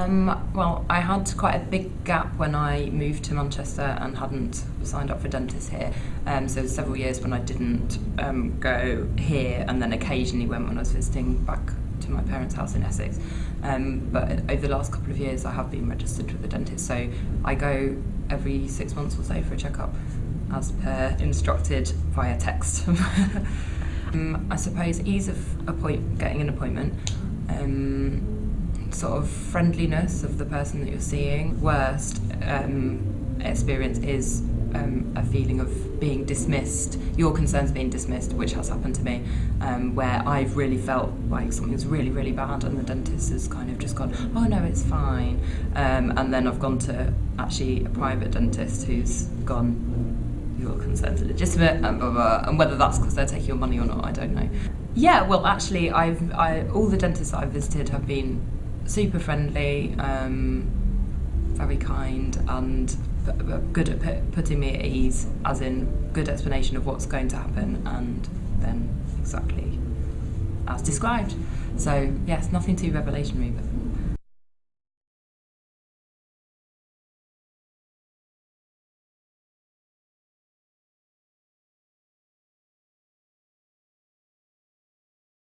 Um, well, I had quite a big gap when I moved to Manchester and hadn't signed up for dentists here. Um, so several years when I didn't um, go here, and then occasionally went when I was visiting back to my parents' house in Essex. Um, but over the last couple of years, I have been registered with a dentist. So I go every six months or so for a checkup, as per instructed via text. um, I suppose ease of appoint- getting an appointment. Sort of friendliness of the person that you're seeing. Worst um, experience is um, a feeling of being dismissed, your concerns being dismissed, which has happened to me, um, where I've really felt like something's really, really bad, and the dentist has kind of just gone, oh no, it's fine. Um, and then I've gone to actually a private dentist who's gone, your concerns are legitimate, and blah, blah, and whether that's because they're taking your money or not, I don't know. Yeah, well, actually, I've I, all the dentists that I've visited have been super friendly, um, very kind, and good at put, putting me at ease, as in good explanation of what's going to happen, and then exactly as described. So yes, nothing too revelationary, but.